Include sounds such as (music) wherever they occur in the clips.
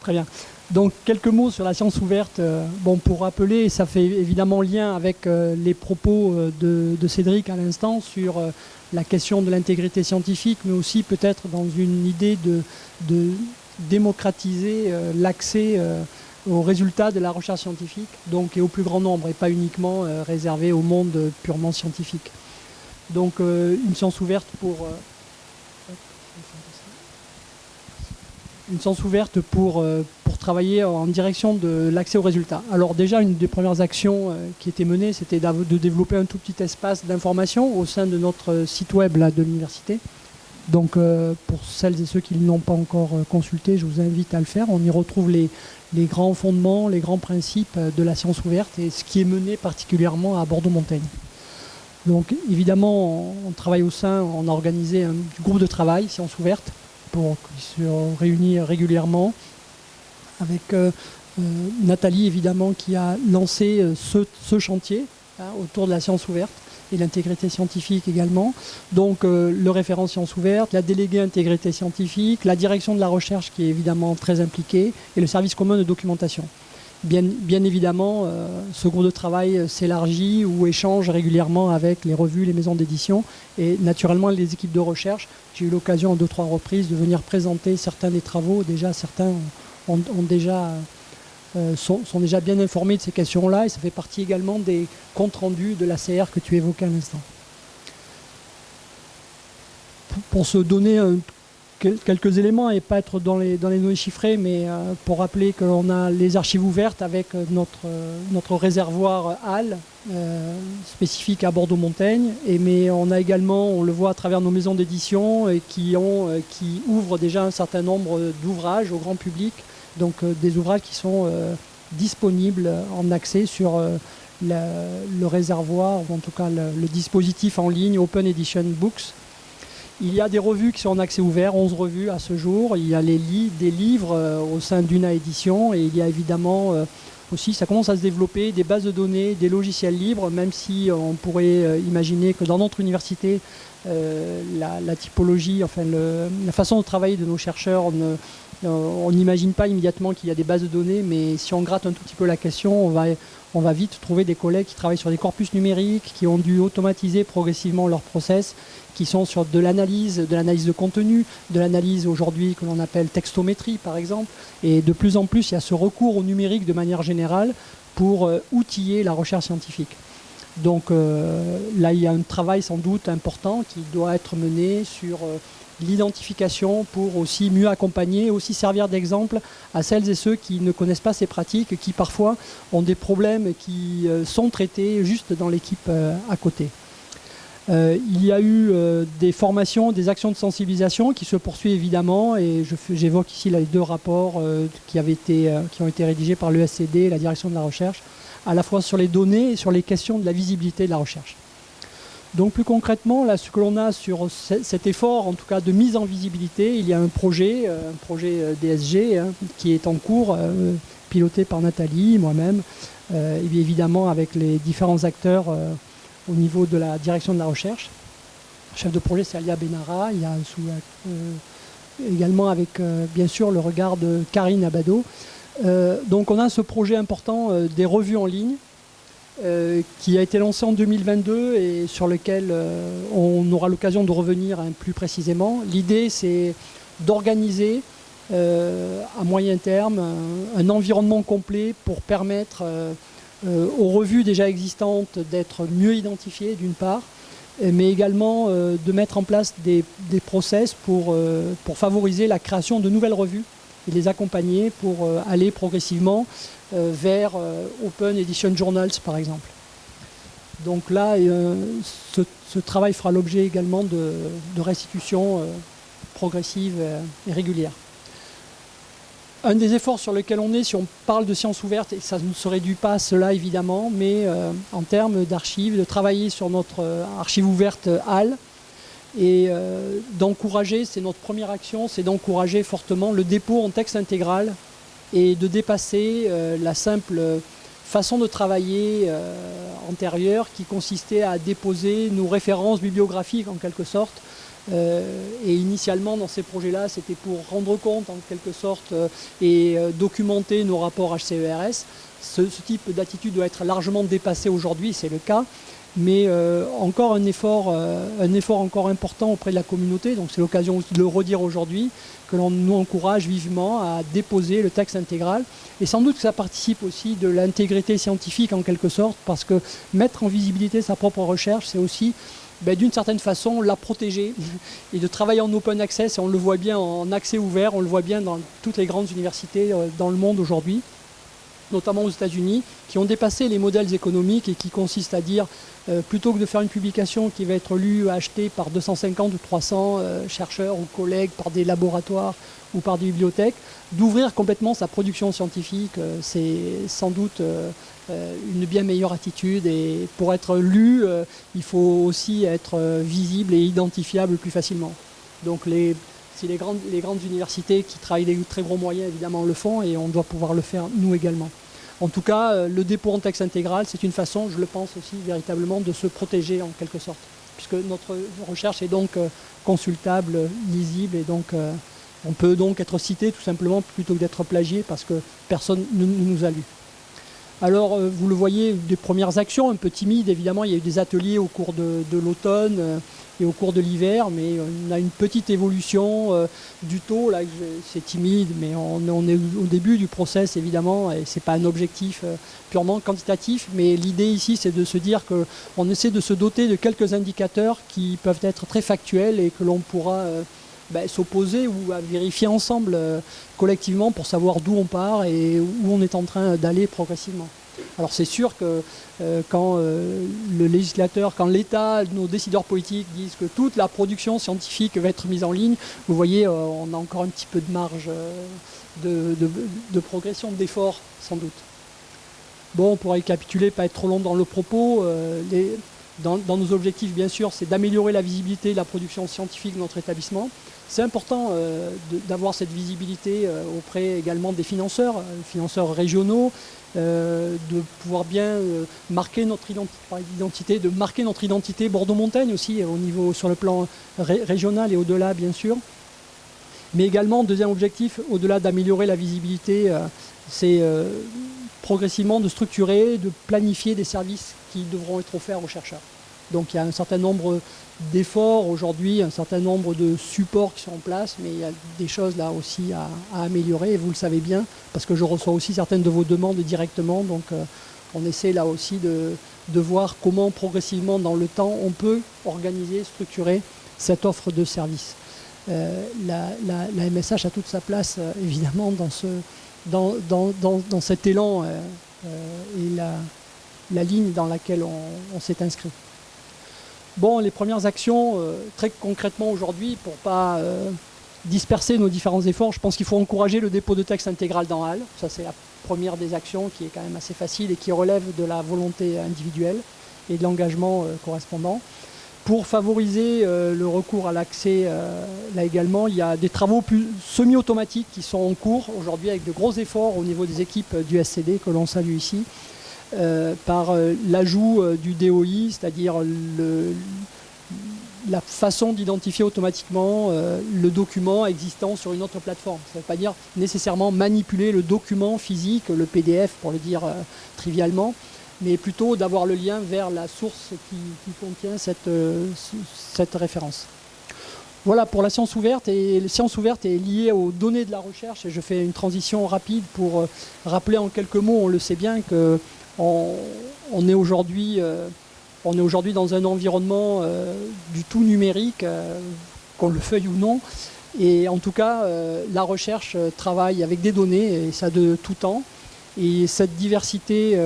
Très bien. Donc quelques mots sur la science ouverte. Euh, bon, pour rappeler, ça fait évidemment lien avec euh, les propos euh, de, Cédric à l'instant sur la question de l'intégrité scientifique, mais aussi peut-être dans une idée de, démocratiser l'accès aux résultats de la recherche scientifique, donc et au plus grand nombre, et pas uniquement réservé au monde purement scientifique. Donc une science ouverte pour une science ouverte pour, euh, pour travailler en direction de l'accès aux résultats. Alors déjà, une des premières actions euh, qui était menée, c'était de développer un tout petit espace d'information au sein de notre site web de l'université. Donc euh, pour celles et ceux qui ne l'ont pas encore consulté, je vous invite à le faire. On y retrouve les, les grands fondements, les grands principes de la science ouverte et ce qui est mené particulièrement à Bordeaux-Montaigne. Donc évidemment, on travaille au sein, on a organisé un groupe de travail, science ouverte, pour se réunir régulièrement avec euh, euh, Nathalie évidemment qui a lancé euh, ce, chantier hein, autour de la science ouverte et l'intégrité scientifique également. Donc le référent science ouverte, la déléguée intégrité scientifique, la direction de la recherche qui est évidemment très impliquée et le service commun de documentation. Bien, évidemment, euh, ce groupe de travail s'élargit ou échange régulièrement avec les revues, les maisons d'édition et naturellement les équipes de recherche. J'ai eu l'occasion en deux, trois reprises de venir présenter certains des travaux. Déjà, certains ont, déjà, euh, sont, déjà bien informés de ces questions-là et ça fait partie également des comptes rendus de l'ACR que tu évoquais à l'instant. Pour se donner un quelques éléments et pas être dans les, dans les données chiffrées, mais euh, pour rappeler que l'on a les archives ouvertes avec euh, notre, euh, notre réservoir HAL spécifique à Bordeaux-Montaigne. Mais on a également, on le voit à travers nos maisons d'édition, qui, ont, qui ouvrent déjà un certain nombre d'ouvrages au grand public, donc des ouvrages qui sont disponibles en accès sur le réservoir, ou en tout cas le dispositif en ligne Open Edition Books, il y a des revues qui sont en accès ouvert, 11 revues à ce jour. Il y a les des livres euh, au sein d'UNA Édition et il y a évidemment euh, aussi, ça commence à se développer, des bases de données, des logiciels libres, même si euh, on pourrait imaginer que dans notre université, la, typologie, enfin la façon de travailler de nos chercheurs, on n'imagine pas immédiatement qu'il y a des bases de données, mais si on gratte un tout petit peu la question, on va, on va vite trouver des collègues qui travaillent sur des corpus numériques, qui ont dû automatiser progressivement leur process qui sont sur de l'analyse, de l'analyse de contenu, de l'analyse aujourd'hui que l'on appelle textométrie par exemple. Et de plus en plus, il y a ce recours au numérique de manière générale pour euh, outiller la recherche scientifique. Donc euh, là, il y a un travail sans doute important qui doit être mené sur euh, l'identification pour aussi mieux accompagner, aussi servir d'exemple à celles et ceux qui ne connaissent pas ces pratiques, qui parfois ont des problèmes qui sont traités juste dans l'équipe à côté. Euh, il y a eu euh, des formations, des actions de sensibilisation qui se poursuivent évidemment et j'évoque ici les deux rapports euh, qui, qui ont été rédigés par l'ESCD et la direction de la recherche, à la fois sur les données et sur les questions de la visibilité de la recherche. Donc plus concrètement, là, ce que l'on a sur cet effort, en tout cas de mise en visibilité, il y a un projet, un projet DSG hein, qui est en cours, piloté par Nathalie, moi-même, et évidemment avec les différents acteurs au niveau de la direction de la recherche. chef de projet, c'est Alia Benara. Il y a euh, également avec, euh, bien sûr, le regard de Karine Abado. Euh, donc on a ce projet important des revues en ligne qui a été lancé en 2022 et sur lequel on aura l'occasion de revenir plus précisément. L'idée, c'est d'organiser à moyen terme un, environnement complet pour permettre euh, aux revues déjà existantes d'être mieux identifiées d'une part, mais également euh, de mettre en place des, process euh, pour favoriser la création de nouvelles revues et les accompagner pour aller progressivement vers Open Edition Journals par exemple. Donc là, ce, travail fera l'objet également de, de restitution progressive et régulière un des efforts sur lesquels on est, si on parle de sciences ouvertes, et ça ne se réduit pas à cela évidemment, mais euh, en termes d'archives, de travailler sur notre euh, archive ouverte HAL, et euh, d'encourager, c'est notre première action, c'est d'encourager fortement le dépôt en texte intégral et de dépasser la simple façon de travailler antérieure qui consistait à déposer nos références bibliographiques en quelque sorte et initialement, dans ces projets-là, c'était pour rendre compte, en quelque sorte, et documenter nos rapports HCERS. Ce, ce type d'attitude doit être largement dépassé aujourd'hui, c'est le cas mais euh, encore un effort, euh, un effort encore important auprès de la communauté. Donc c'est l'occasion de le redire aujourd'hui, que l'on nous encourage vivement à déposer le texte intégral. Et sans doute que ça participe aussi de l'intégrité scientifique en quelque sorte, parce que mettre en visibilité sa propre recherche, c'est aussi ben, d'une certaine façon la protéger (laughs) et de travailler en open access. Et on le voit bien en accès ouvert, on le voit bien dans toutes les grandes universités euh, dans le monde aujourd'hui notamment aux États-Unis, qui ont dépassé les modèles économiques et qui consistent à dire euh, plutôt que de faire une publication qui va être lue, achetée par 250 ou 300 euh, chercheurs ou collègues, par des laboratoires ou par des bibliothèques, d'ouvrir complètement sa production scientifique, euh, c'est sans doute une bien meilleure attitude. Et pour être lu, il faut aussi être visible et identifiable plus facilement. Donc les, si les grandes, universités qui travaillent les très gros moyens, évidemment, le font, et on doit pouvoir le faire nous également. En tout cas, euh, le dépôt en texte intégral, c'est une façon, je le pense aussi, véritablement de se protéger en quelque sorte. Puisque notre recherche est donc euh, consultable, lisible, et donc euh, on peut donc être cité tout simplement plutôt que d'être plagié parce que personne ne nous a lu. Alors, vous le voyez, des premières actions, un peu timides, évidemment, il y a eu des ateliers au cours de, l'automne et au cours de l'hiver, mais on a une petite évolution du taux, là, c'est timide, mais on, est au début du process, évidemment, et c'est pas un objectif purement quantitatif, mais l'idée ici, c'est de se dire qu'on essaie de se doter de quelques indicateurs qui peuvent être très factuels et que l'on pourra ben, s'opposer ou à vérifier ensemble euh, collectivement pour savoir d'où on part et où on est en train d'aller progressivement. Alors c'est sûr que euh, quand euh, le législateur, quand l'État, nos décideurs politiques disent que toute la production scientifique va être mise en ligne, vous voyez, on a encore un petit peu de marge de, progression, d'effort sans doute. Bon, pour récapituler, pas être trop long dans le propos, dans, nos objectifs, bien sûr, c'est d'améliorer la visibilité de la production scientifique de notre établissement, c'est important euh, d'avoir cette visibilité euh, auprès également des financeurs, euh, financeurs régionaux, de pouvoir bien marquer notre identité, de marquer notre identité Bordeaux-Montagne aussi au niveau sur le plan régional et au-delà bien sûr. Mais également, deuxième objectif, au-delà d'améliorer la visibilité, c'est progressivement de structurer, de planifier des services qui devront être offerts aux chercheurs. Donc il y a un certain nombre d'efforts aujourd'hui, un certain nombre de supports qui sont en place, mais il y a des choses là aussi à, améliorer, et vous le savez bien, parce que je reçois aussi certaines de vos demandes directement, donc euh, on essaie là aussi de, voir comment progressivement dans le temps on peut organiser, structurer cette offre de service. Euh, la, MSH a toute sa place euh, évidemment dans, ce, dans, dans, cet élan et la, ligne dans laquelle on s'est inscrit. Bon, les premières actions, euh, très concrètement aujourd'hui, pour ne pas euh, disperser nos différents efforts, je pense qu'il faut encourager le dépôt de texte intégral dans HAL. Ça, c'est la première des actions qui est quand même assez facile et qui relève de la volonté individuelle et de l'engagement euh, correspondant. Pour favoriser le recours à l'accès, là également, il y a des travaux semi-automatiques qui sont en cours aujourd'hui avec de gros efforts au niveau des équipes du SCD que l'on salue ici. Euh, par euh, l'ajout euh, du DOI, c'est-à-dire la façon d'identifier automatiquement le document existant sur une autre plateforme. Ça ne veut pas dire nécessairement manipuler le document physique, le PDF pour le dire trivialement, mais plutôt d'avoir le lien vers la source qui, contient cette, cette, référence. Voilà pour la science ouverte, et la science ouverte est liée aux données de la recherche, et je fais une transition rapide pour rappeler en quelques mots, on le sait bien, que on, est aujourd'hui euh, est aujourd'hui dans un environnement euh, du tout numérique, euh, qu'on le feuille ou non. Et en tout cas, la recherche travaille avec des données, et ça de tout temps. Et cette diversité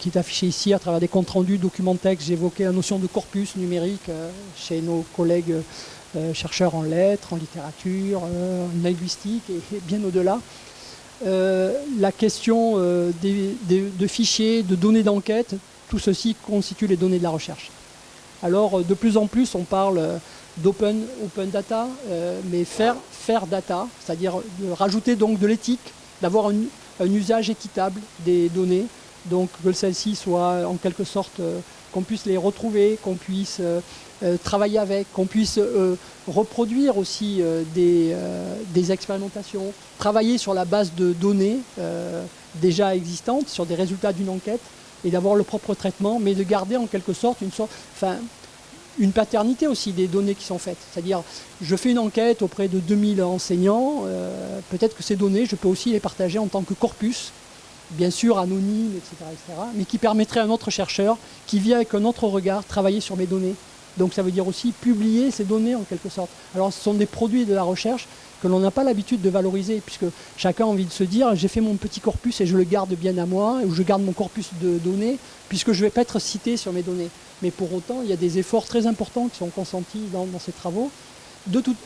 qui est affichée ici à travers des comptes rendus, documents textes, j'évoquais la notion de corpus numérique chez nos collègues chercheurs en lettres, en littérature, en linguistique et bien au-delà. Euh, la question euh, de fichiers, de données d'enquête, tout ceci constitue les données de la recherche. Alors, euh, de plus en plus, on parle d'open open data, mais faire, faire data, c'est-à-dire rajouter donc de l'éthique, d'avoir un, usage équitable des données, donc que celles-ci soient en quelque sorte qu'on puisse les retrouver, qu'on puisse travailler avec, qu'on puisse reproduire aussi des, expérimentations, travailler sur la base de données déjà existantes, sur des résultats d'une enquête, et d'avoir le propre traitement, mais de garder en quelque sorte une sorte, une paternité aussi des données qui sont faites. C'est-à-dire, je fais une enquête auprès de 2000 enseignants, euh, peut-être que ces données, je peux aussi les partager en tant que corpus, bien sûr anonyme, etc., etc., mais qui permettrait à un autre chercheur, qui vient avec un autre regard, travailler sur mes données. Donc ça veut dire aussi publier ces données en quelque sorte. Alors ce sont des produits de la recherche que l'on n'a pas l'habitude de valoriser, puisque chacun a envie de se dire j'ai fait mon petit corpus et je le garde bien à moi, ou je garde mon corpus de données, puisque je ne vais pas être cité sur mes données. Mais pour autant, il y a des efforts très importants qui sont consentis dans, ces travaux.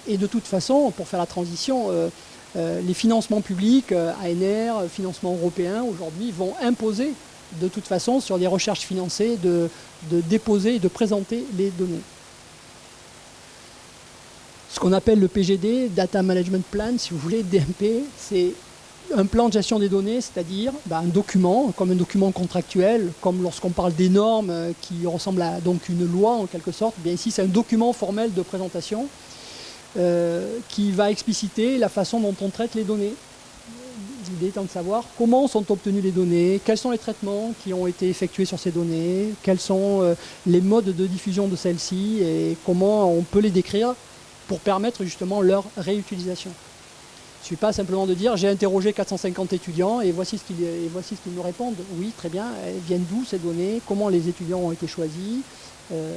et de toute façon, pour faire la transition, euh, euh, les financements publics, euh, ANR, financements européens, aujourd'hui, vont imposer de toute façon sur des recherches financées de déposer et de présenter les données. Ce qu'on appelle le PGD, Data Management Plan, si vous voulez, DMP, c'est un plan de gestion des données, c'est-à-dire bah, un document, comme un document contractuel, comme lorsqu'on parle des normes euh, qui ressemblent à donc une loi en quelque sorte, bien ici c'est un document formel de présentation euh, qui va expliciter la façon dont on traite les données. L'idée étant de savoir comment sont obtenues les données, quels sont les traitements qui ont été effectués sur ces données, quels sont euh, les modes de diffusion de celles-ci et comment on peut les décrire pour permettre justement leur réutilisation. Je ne suis pas simplement de dire j'ai interrogé 450 étudiants et voici ce qu'ils me répondent. Oui, très bien, elles viennent d'où ces données? Comment les étudiants ont été choisis? Euh,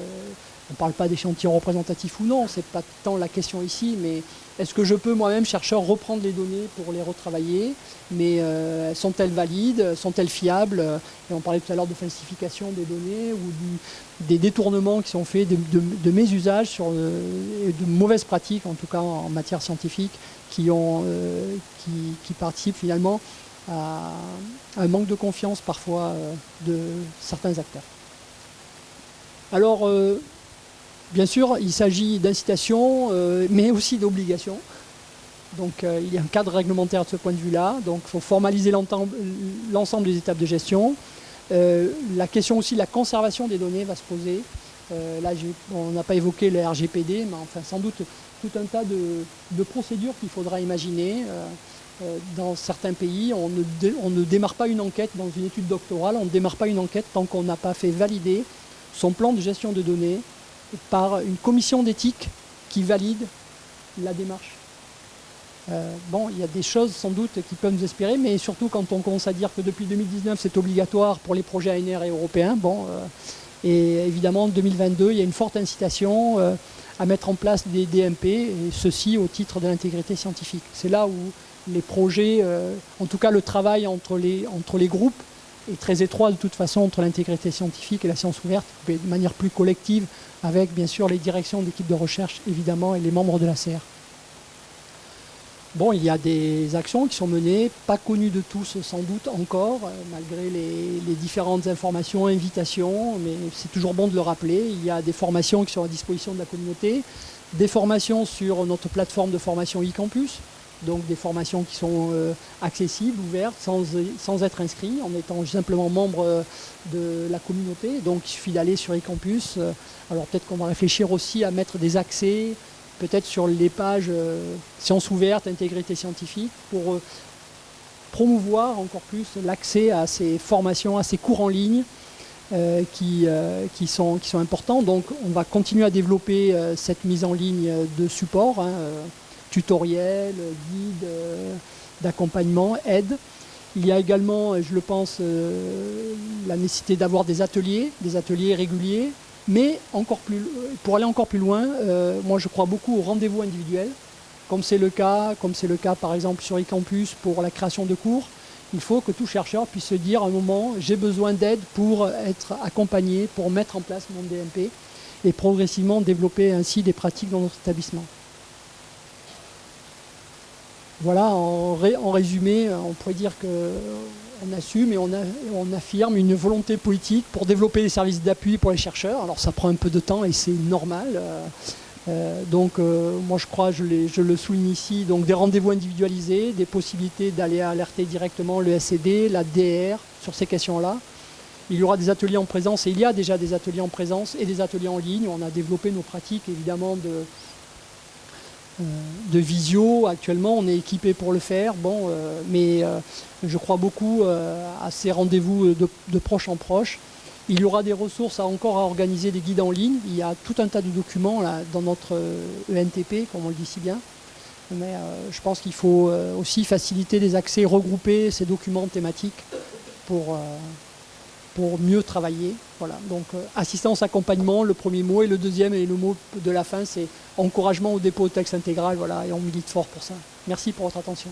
On ne parle pas d'échantillons représentatifs ou non, ce n'est pas tant la question ici, mais est-ce que je peux moi-même, chercheur, reprendre les données pour les retravailler? Mais euh, sont-elles valides? Sont-elles fiables? Et on parlait tout à l'heure de falsification des données ou des détournements qui sont faits de, mes usages, sur, euh, de mauvaises pratiques en tout cas en matière scientifique qui, ont, euh, qui, participent finalement à, un manque de confiance parfois euh, de certains acteurs. Alors, euh, bien sûr, il s'agit d'incitation, mais aussi d'obligation. Donc il y a un cadre réglementaire de ce point de vue-là. Donc il faut formaliser l'ensemble des étapes de gestion. la question aussi de la conservation des données va se poser. là, on n'a pas évoqué le RGPD, mais enfin sans doute tout un tas de, procédures qu'il faudra imaginer. Euh, euh, dans certains pays, on ne, démarre pas une enquête dans une étude doctorale, on ne démarre pas une enquête tant qu'on n'a pas fait valider son plan de gestion de données par une commission d'éthique qui valide la démarche. Euh, bon, il y a des choses sans doute qui peuvent nous espérer, mais surtout quand on commence à dire que depuis 2019 c'est obligatoire pour les projets ANR et européens, bon, et évidemment en 2022 il y a une forte incitation à mettre en place des DMP, et ceci au titre de l'intégrité scientifique. C'est là où les projets, euh, en tout cas le travail entre les, entre les groupes, est très étroit de toute façon entre l'intégrité scientifique et la science ouverte, de manière plus collective, avec bien sûr les directions d'équipes de recherche évidemment et les membres de la CR. Bon, il y a des actions qui sont menées, pas connues de tous sans doute encore, euh, malgré les, différentes informations, invitations, mais c'est toujours bon de le rappeler. Il y a des formations qui sont à disposition de la communauté, des formations sur notre plateforme de formation e-campus, donc des formations qui sont euh, accessibles, ouvertes, sans, être inscrits, en étant simplement membre euh, de la communauté. Donc il suffit d'aller sur e-campus. Alors peut-être qu'on va réfléchir aussi à mettre des accès, peut-être sur les pages euh, sciences ouvertes, intégrité scientifique, pour euh, promouvoir encore plus l'accès à ces formations, à ces cours en ligne euh, qui, qui, sont, qui sont importants. Donc on va continuer à développer cette mise en ligne de support, hein, tutoriels, guides, d'accompagnement, aide. Il y a également, je le pense, la nécessité d'avoir des ateliers, des ateliers réguliers, mais encore plus, pour aller encore plus loin, euh, moi je crois beaucoup au rendez-vous individuel, comme c'est le cas, comme c'est le cas par exemple sur eCampus pour la création de cours. Il faut que tout chercheur puisse se dire à un moment, j'ai besoin d'aide pour être accompagné, pour mettre en place mon DMP et progressivement développer ainsi des pratiques dans notre établissement. Voilà, en, en résumé, on pourrait dire que on assume et on, affirme une volonté politique pour développer des services d'appui pour les chercheurs. Alors ça prend un peu de temps et c'est normal. Euh, euh, donc euh, moi je crois, je, le souligne ici, donc des rendez-vous individualisés, des possibilités d'aller alerter directement le SCD, la DR sur ces questions-là. Il y aura des ateliers en présence, et il y a déjà des ateliers en présence et des ateliers en ligne. On a développé nos pratiques, évidemment, de, de visio. Actuellement, on est équipé pour le faire. Bon, euh, mais euh, je crois beaucoup à ces rendez-vous de, proche en proche. Il y aura des ressources encore à organiser des guides en ligne. Il y a tout un tas de documents dans notre ENTP, e comme on le dit si bien. Mais je pense qu'il faut aussi faciliter les accès, regrouper ces documents thématiques pour, pour mieux travailler. Voilà. Donc assistance, accompagnement, le premier mot, et le deuxième et le mot de la fin, c'est encouragement au dépôt de texte intégral. Voilà, et on milite fort pour ça. Merci pour votre attention.